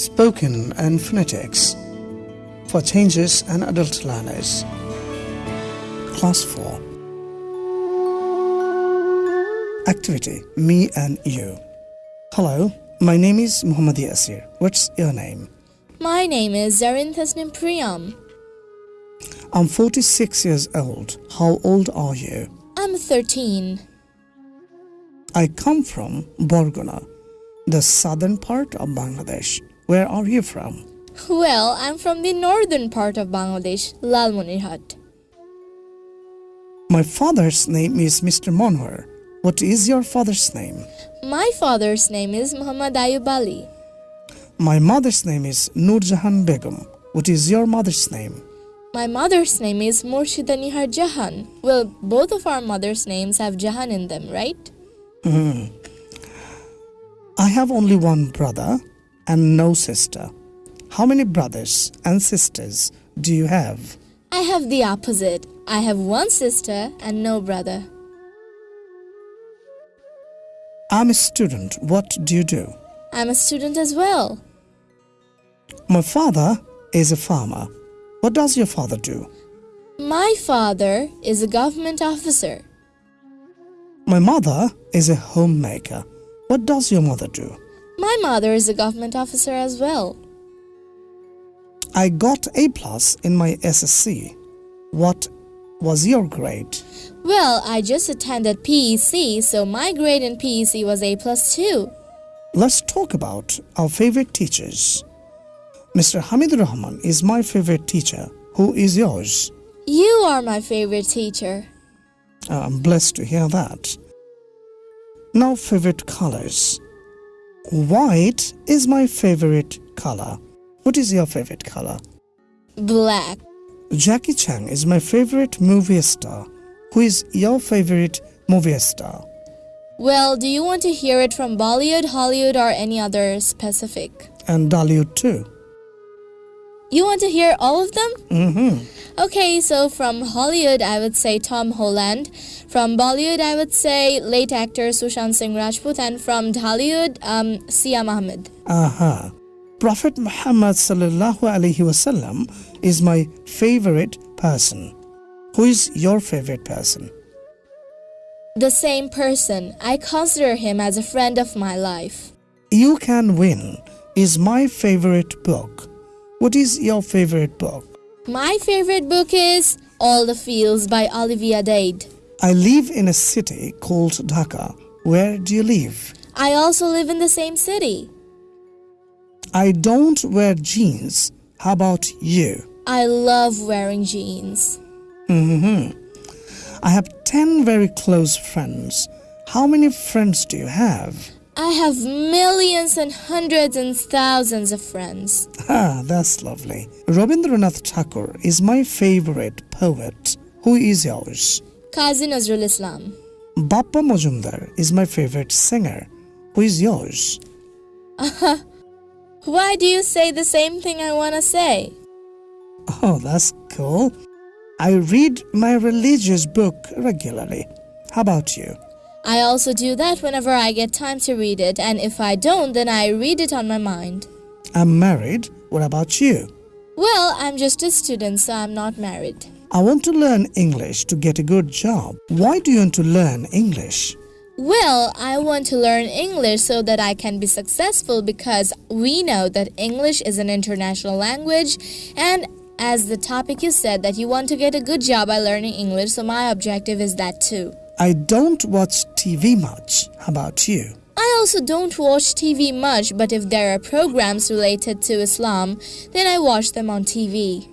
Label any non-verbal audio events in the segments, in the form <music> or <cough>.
spoken and phonetics for changes and adult learners. Class 4 Activity Me and You. Hello, my name is Muhammad Yasir. What's your name? My name is Zarin Tasnim Priyam. I'm 46 years old. How old are you? I'm 13. I come from Barguna, the southern part of Bangladesh. Where are you from? Well, I'm from the northern part of Bangladesh, Lalmonirhat. My father's name is Mr. Monwar. What is your father's name? My father's name is Muhammad Ayub Ali. My mother's name is Nurjahan Begum. What is your mother's name? My mother's name is Murshida Nihar Jahan. Well, both of our mother's names have Jahan in them, right? Hmm. I have only one brother and no sister. How many brothers and sisters do you have? I have the opposite. I have one sister and no brother. I'm a student. What do you do? I'm a student as well. My father is a farmer. What does your father do? My father is a government officer. My mother is a homemaker. What does your mother do? My mother is a government officer as well. I got A plus in my SSC. What was your grade? Well, I just attended PEC, so my grade in PEC was A plus too. Let's talk about our favorite teachers. Mr. Hamid Rahman is my favorite teacher. Who is yours? You are my favorite teacher. I'm blessed to hear that. Now, favorite colors. White is my favorite color. What is your favorite color? Black. Jackie Chan is my favorite movie star. Who is your favorite movie star? Well, do you want to hear it from Bollywood, Hollywood, or any other specific? And Dhallywood too. You want to hear all of them? Mm-hmm. Okay, so from Hollywood, I would say Tom Holland. From Bollywood, I would say late actor Sushant Singh Rajput. And from Hollywood, um, Siam Ahmed. Aha. Prophet Muhammad sallallahu alaihi wasallam is my favorite person. Who is your favorite person? The same person. I consider him as a friend of my life. You Can Win is my favorite book. What is your favorite book? My favorite book is All the Feels by Olivia Dade. I live in a city called Dhaka. Where do you live? I also live in the same city. I don't wear jeans. How about you? I love wearing jeans. hmm I have 10 very close friends. How many friends do you have? I have millions and hundreds and thousands of friends. Ah, that's lovely. Rabindranath Tagore is my favorite poet. Who is yours? Qazi Nazrul Islam. Bappa Majumdar is my favorite singer. Who is yours? Why do you say the same thing I want to say? Oh, that's cool. I read my religious book regularly. How about you? I also do that whenever I get time to read it, and if I don't, then I read it on my mind. I'm married. What about you? Well, I'm just a student, so I'm not married. I want to learn English to get a good job. Why do you want to learn English? Well, I want to learn English so that I can be successful because we know that English is an international language and as the topic you said that you want to get a good job by learning English, so my objective is that too. I don't watch TV much. How about you? I also don't watch TV much, but if there are programs related to Islam, then I watch them on TV.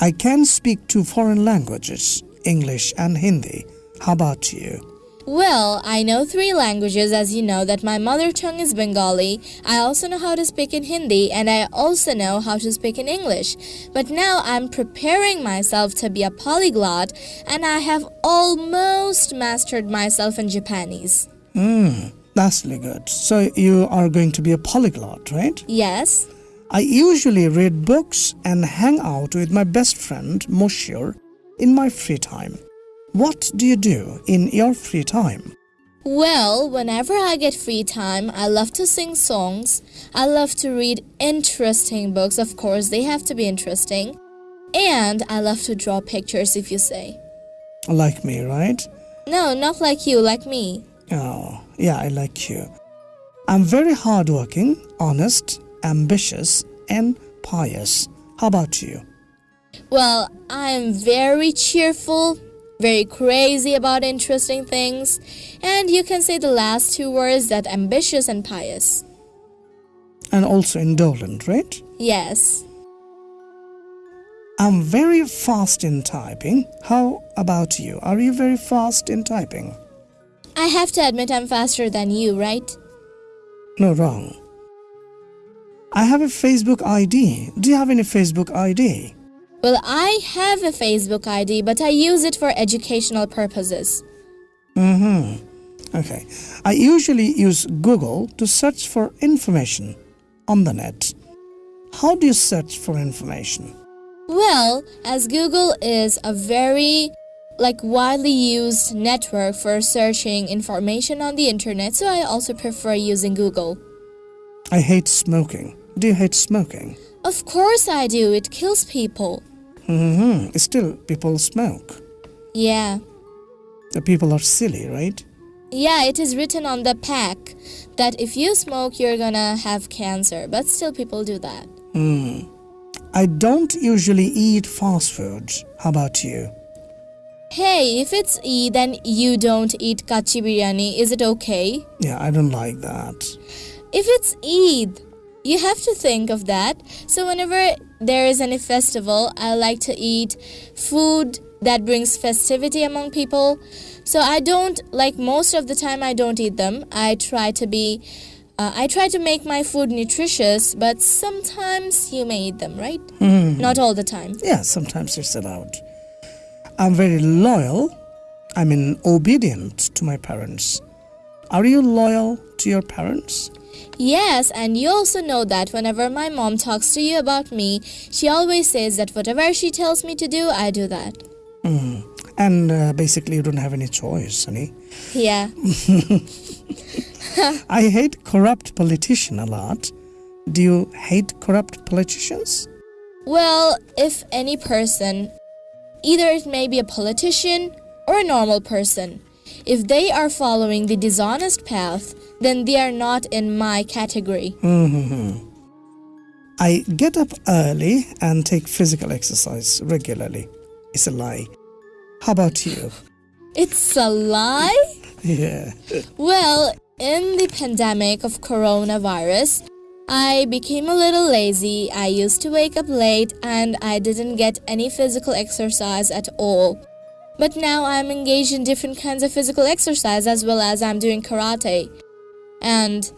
I can speak two foreign languages, English and Hindi. How about you? Well, I know three languages as you know that my mother tongue is Bengali. I also know how to speak in Hindi and I also know how to speak in English. But now I'm preparing myself to be a polyglot and I have almost mastered myself in Japanese. Hmm, that's really good. So you are going to be a polyglot, right? Yes. I usually read books and hang out with my best friend Moshir in my free time. What do you do in your free time? Well, whenever I get free time, I love to sing songs. I love to read interesting books. Of course, they have to be interesting. And I love to draw pictures, if you say. Like me, right? No, not like you, like me. Oh, yeah, I like you. I'm very hardworking, honest, ambitious, and pious. How about you? Well, I'm very cheerful, very crazy about interesting things, and you can say the last two words that ambitious and pious. And also indolent, right? Yes. I'm very fast in typing. How about you? Are you very fast in typing? I have to admit I'm faster than you, right? No, wrong. I have a Facebook ID. Do you have any Facebook ID? Well, I have a Facebook ID, but I use it for educational purposes. Mm-hmm. Okay. I usually use Google to search for information on the net. How do you search for information? Well, as Google is a very like widely used network for searching information on the internet, so I also prefer using Google. I hate smoking. Do you hate smoking? Of course I do. It kills people. Mm-hmm. Still, people smoke. Yeah. The people are silly, right? Yeah, it is written on the pack that if you smoke, you're gonna have cancer, but still people do that. Hmm. I don't usually eat fast food. How about you? Hey, if it's Eid then you don't eat kachi biryani, is it okay? Yeah, I don't like that. If it's Eid, you have to think of that. So whenever there is any festival, I like to eat food that brings festivity among people. So I don't like most of the time I don't eat them. I try to be uh, I try to make my food nutritious, but sometimes you may eat them, right? Mhm. Not all the time. Yeah, sometimes it's allowed. I'm very loyal. I mean, obedient to my parents. Are you loyal to your parents? Yes, and you also know that whenever my mom talks to you about me, she always says that whatever she tells me to do, I do that. Hmm. And uh, basically, you don't have any choice, honey. Yeah. <laughs> I hate corrupt politician a lot. Do you hate corrupt politicians? Well, if any person, either it may be a politician or a normal person, if they are following the dishonest path, then they are not in my category. hmm I get up early and take physical exercise regularly. It's a lie. How about you? It's a lie? <laughs> Yeah. Well, in the pandemic of coronavirus, I became a little lazy. I used to wake up late and I didn't get any physical exercise at all. But now I'm engaged in different kinds of physical exercise as well as I'm doing karate. And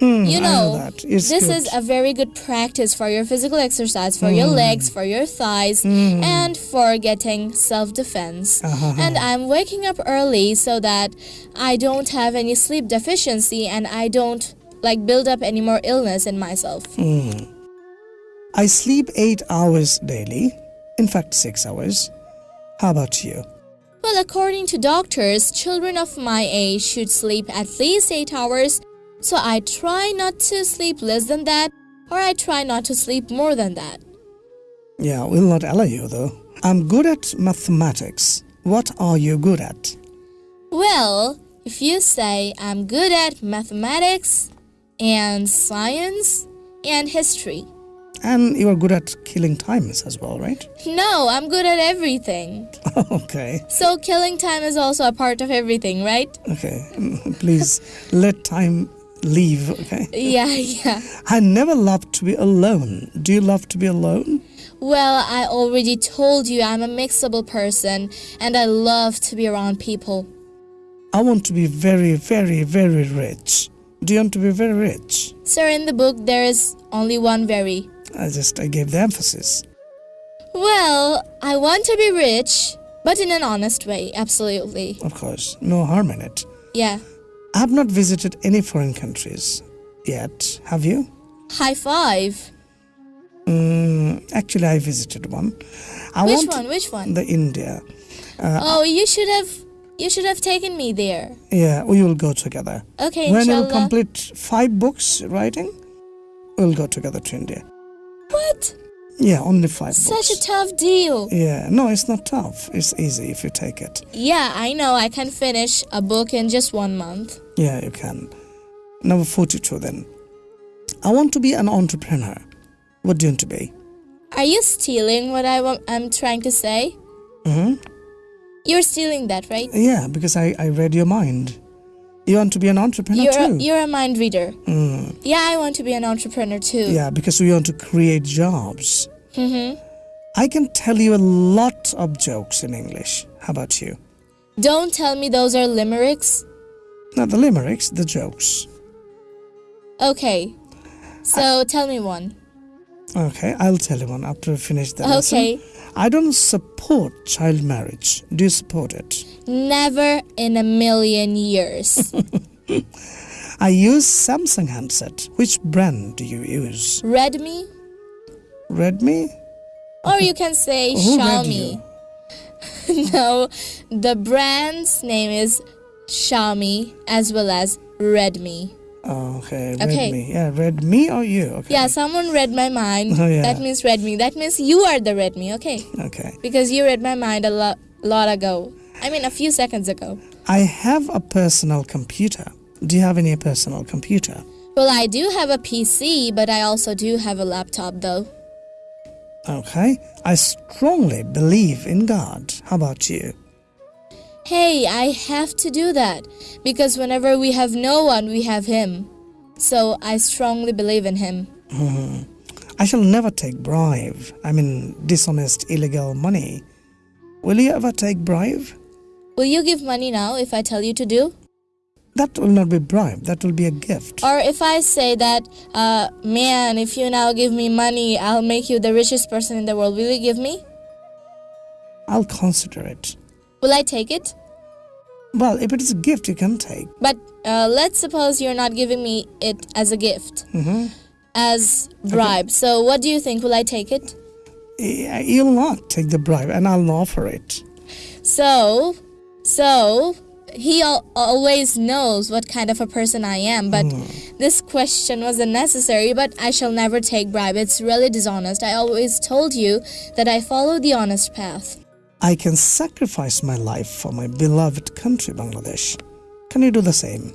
Hmm, you know, this good. is a very good practice for your physical exercise, for your legs, for your thighs, Mm. and for getting self defense. Uh-huh. And I'm waking up early so that I don't have any sleep deficiency and I don't like build up any more illness in myself. Hmm. I sleep eight hours daily. In fact, six hours. How about you? Well, according to doctors, children of my age should sleep at least 8 hours, so I try not to sleep less than that or I try not to sleep more than that. Yeah, we will not allow you though. I'm good at mathematics. What are you good at? Well, if you say I'm good at mathematics and science and history. And you are good at killing times as well, right? No, I'm good at everything. <laughs> okay, So killing time is also a part of everything, right? okay. <laughs> Please let time leave, okay? <laughs> Yeah, yeah. I never love to be alone. Do you love to be alone? Well, I already told you I'm a mixable person and I love to be around people. I want to be very, very, very rich. Do you want to be very rich? Sir, in the book there is only one very. I just I gave the emphasis. Well, I want to be rich, but in an honest way, absolutely. Of course, no harm in it. Yeah. I have not visited any foreign countries yet. Have you? High five. Mm, actually, I visited one. I Which one? Which one? the India. Uh, Oh, you should have You should have taken me there. Yeah, we will go together. Okay, when inshallah. you'll complete five books writing, we'll go together to India. What? Yeah, only five Such a tough deal. yeah, no, it's not tough. It's easy if you take it. Yeah, I know. I can finish a book in just one month. Yeah, you can. Number 42 then. I want to be an entrepreneur. What do you want to be? Are you stealing what I wa- I'm trying to say? Mm-hmm. You're stealing that, right? Yeah, because I, I read your mind. You want to be an entrepreneur You're a, too? you're a mind reader. Mm, Yeah, I want to be an entrepreneur too. yeah, because we want to create jobs. Mm-hmm. I can tell you a lot of jokes in English. How about you? Don't tell me those are limericks. Not the limericks, the jokes. Okay. So tell me one. Okay, I'll tell you one after we finish the lesson. Okay. I don't support child marriage. Do you support it? Never in a million years. <laughs> I use Samsung handset. Which brand do you use? Redmi? Redmi? Or you can say Xiaomi. <laughs> no, the brand's name is Xiaomi as well as Redmi. Oh, okay, Okay. Redmi. Yeah, Redmi or you? Okay. Yeah, someone read my mind. Oh, yeah. That means read me. That means you are the read me, okay? Okay. Because you read my mind a lot, lot ago. I mean, a few seconds ago. I have a personal computer. Do you have any personal computer? Well, I do have a PC, but I also do have a laptop, though. Okay. I strongly believe in God. How about you? Hey, I have to do that because whenever we have no one, we have Him. So I strongly believe in Him. <laughs> I shall never take bribe. I mean, dishonest, illegal money. Will you ever take bribe? Will you give money now if I tell you to do? That will not be bribe. That will be a gift. Or if I say that, uh, man, if you now give me money, I'll make you the richest person in the world, will you give me? I'll consider it. Will I take it? Well, if it is a gift, you can take. But uh, let's suppose you're not giving me it as a gift, hmm as bribe. So what do you think? Will I take it? You'll not take the bribe, and I'll offer it. So, so he al- always knows what kind of a person I am. But this question was unnecessary. But I shall never take bribe. It's really dishonest. I always told you that I follow the honest path. I can sacrifice my life for my beloved country, Bangladesh. Can you do the same?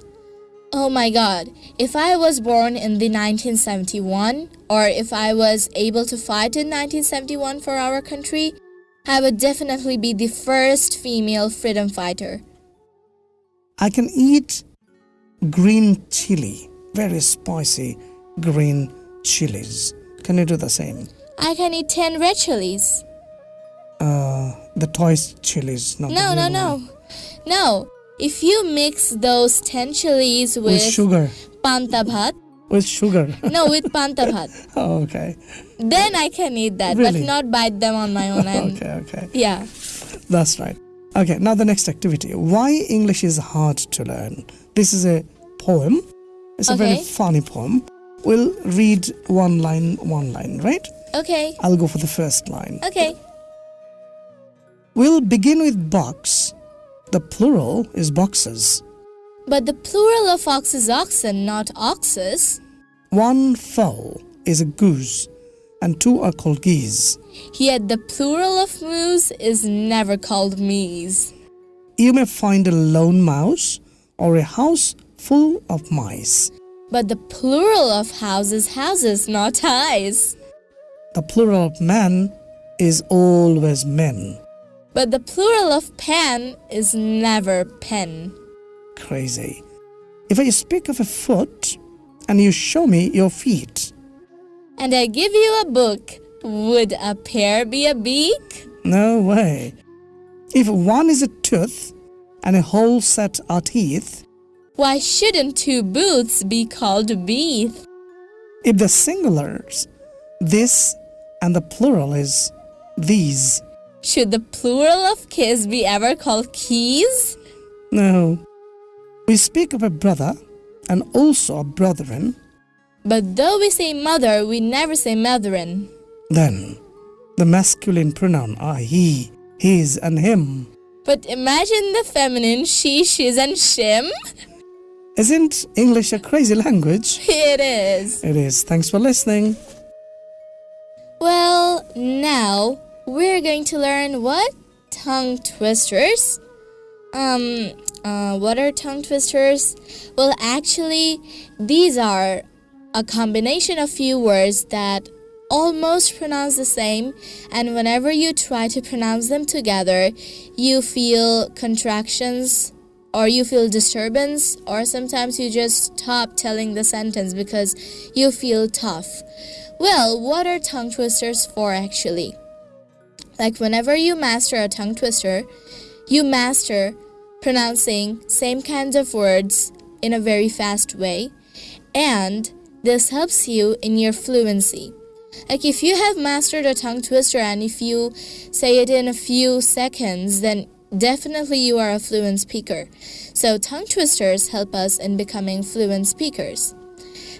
Oh my god, if I was born in the 1971 or if I was able to fight in 1971 for our country, I would definitely be the first female freedom fighter. I can eat green chili, very spicy green chilies. Can you do the same? I can eat 10 red chilies. Uh, the toy chilies, not No, no, no. one. No. If you mix those 10 chilies with, With sugar. panta bhat, With sugar. no, with panta bhat, <laughs> oh, okay. then I can eat that, Really? but not bite them on my own. <laughs> And Okay, okay. yeah. That's right. Okay, now the next activity. Why English is hard to learn. This is a poem. It's a very funny poem. We'll read one line, one line, right? Okay. I'll go for the first line. Okay. We'll begin with box. The plural is boxes. But the plural of ox is oxen, not oxes. One fowl is a goose, and two are called geese. Yet the plural of moose is never called meese. You may find a lone mouse or a house full of mice. But the plural of house is houses, not eyes. The plural of man is always men. But the plural of pen is never pen. Crazy. If I speak of a foot and you show me your feet, And I give you a book, would a pear be a beak? no way. If one is a tooth and a whole set are teeth, Why shouldn't two booths be called beeth? if the singulars, this and the plural is these, Should the plural of kiss be ever called keys? no. We speak of a brother and also a brethren, But though we say mother, we never say motherin. then the masculine pronoun are he, his, and him. But imagine the feminine she, she's, and shim. Isn't English a crazy language? <laughs> It is. It is. Thanks for listening. Well, now we're going to learn what? Tongue twisters. Um, uh, what are tongue twisters? Well, actually, these are a combination of few words that almost pronounce the same, and whenever you try to pronounce them together, you feel contractions or you feel disturbance, or sometimes you just stop telling the sentence because you feel tough. Well, what are tongue twisters for actually? Like whenever you master a tongue twister, you master pronouncing same kinds of words in a very fast way, and this helps you in your fluency. Like if you have mastered a tongue twister and if you say it in a few seconds, then definitely you are a fluent speaker. So tongue twisters help us in becoming fluent speakers.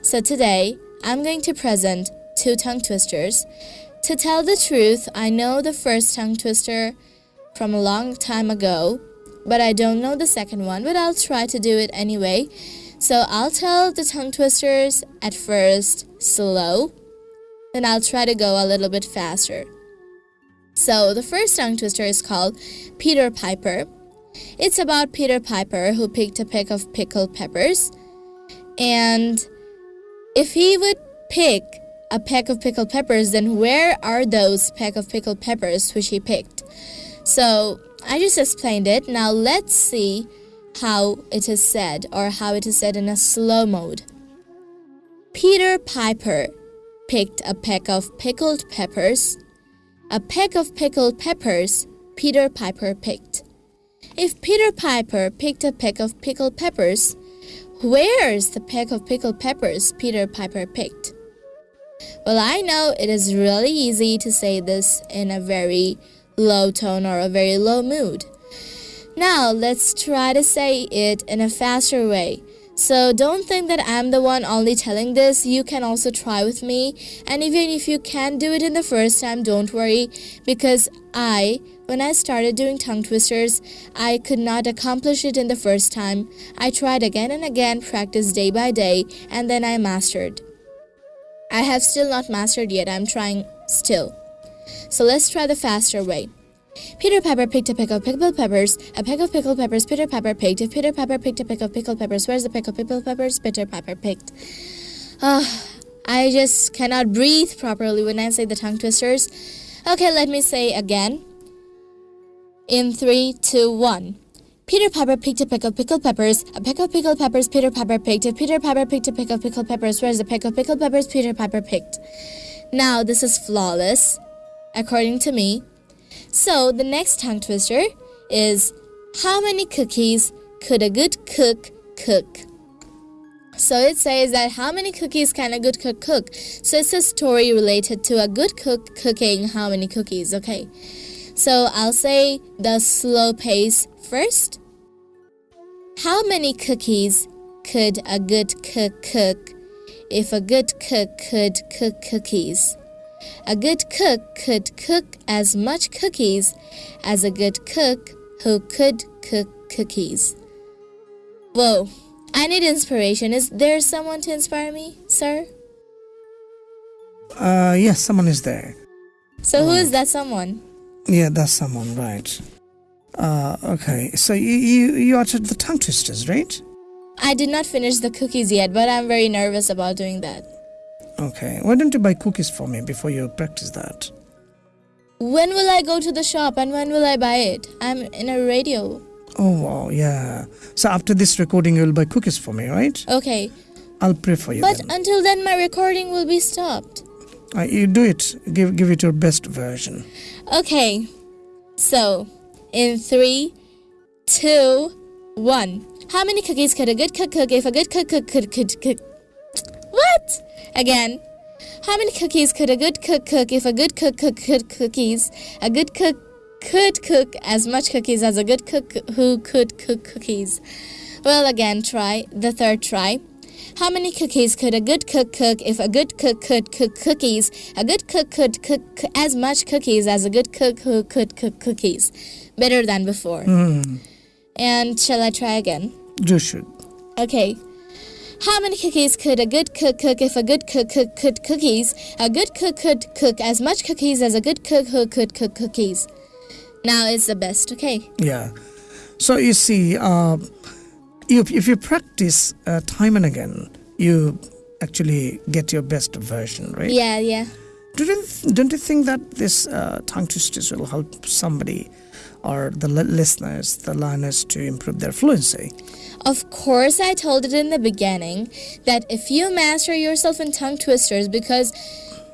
So today, I'm going to present two tongue twisters. To tell the truth, I know the first tongue twister from a long time ago, but I don't know the second one, but I'll try to do it anyway. So I'll tell the tongue twisters at first slow, then I'll try to go a little bit faster. So the first tongue twister is called Peter Piper. It's about Peter Piper who picked a peck of pickled peppers. And if he would pick a peck of pickled peppers, then where are those peck of pickled peppers which he picked? So I just explained it. Now let's see how it is said or how it is said in a slow mode. Peter Piper picked a peck of pickled peppers. A peck of pickled peppers Peter Piper picked. If Peter Piper picked a peck of pickled peppers, where's the peck of pickled peppers Peter Piper picked? Well, I know it is really easy to say this in a very low tone or a very low mood. Now, let's try to say it in a faster way. So don't think that I'm the one only telling this. You can also try with me. And even if you can't do it in the first time, don't worry because I, when I started doing tongue twisters, I could not accomplish it in the first time. I tried again and again, practiced day by day, and then I mastered. I have still not mastered yet. I'm trying still. So let's try the faster way. Peter Piper picked a peck of pickled peppers. A peck of pickled peppers Peter Piper picked. If Peter Piper picked a peck of pickled peppers, where's the peck of pickled peppers Peter Piper picked? Ah, I just cannot breathe properly when I say the tongue twisters. Okay, let me say again. In three, two, one. Peter Piper picked a peck of pickled peppers. A peck of pickled peppers Peter Piper picked. If Peter Piper picked a peck of pickled peppers, where's the peck of pickled peppers Peter Piper picked? Now, this is flawless, according to me. So the next tongue twister is how many cookies could a good cook cook? So it says that how many cookies can a good cook cook? So it's a story related to a good cook cooking how many cookies, okay? So I'll say the slow pace first. How many cookies could a good cook cook if a good cook could cook cookies? A good cook could cook as much cookies as a good cook who could cook cookies. Whoa, I need inspiration. Is there someone to inspire me, sir? Uh, yes, someone is there. So, who is that someone? Yeah, that's someone, right. Uh, okay, so you, you, you uttered the tongue twisters, right? I did not finish the cookies yet, but I'm very nervous about doing that. Okay, why don't you buy cookies for me before you practice that? When will I go to the shop and when will I buy it? I'm in a radio. Oh, wow, yeah. So after this recording, you'll buy cookies for me, right? Okay, I'll pray for you. but then. until then, my recording will be stopped. Uh, you do it. Give give it your best version. Okay, so in three, two, one. How many cookies could a good cook cook if a good cook cook could could cook? What? Again. How many cookies could a good cook cook if a good cook cook could cookies? A good cook could cook as much cookies as a good cook who could cook cookies. Well, again, try the third try. How many cookies could a good cook cook if a good cook could cook cookies? A good cook could cook as much cookies as a good cook who could cook cookies. Better than before. Hmm. And shall I try again? You should. Okay. How many cookies could a good cook cook if a good cook cook could cookies? A good cook could cook as much cookies as a good cook who could cook cookies. Now it's the best, okay? Yeah. So you see, uh, if, if you practice uh, time and again, you actually get your best version, right? Yeah, yeah. Do you, don't you think that this uh, tongue twisters will help somebody or the listeners, the learners, to improve their fluency? Of course, I told it in the beginning that if you master yourself in tongue twisters, because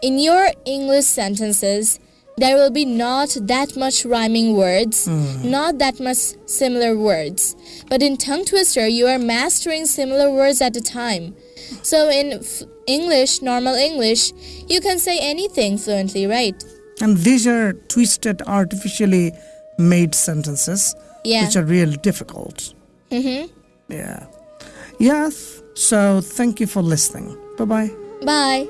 in your English sentences, there will be not that much rhyming words, mm. not that much similar words. But in tongue twister, you are mastering similar words at a time. So in f- English, normal English, you can say anything fluently, right? And these are twisted, artificially made sentences, Yeah. which are really difficult. Mm-hmm. Yeah. Yes. So thank you for listening. Bye bye. Bye.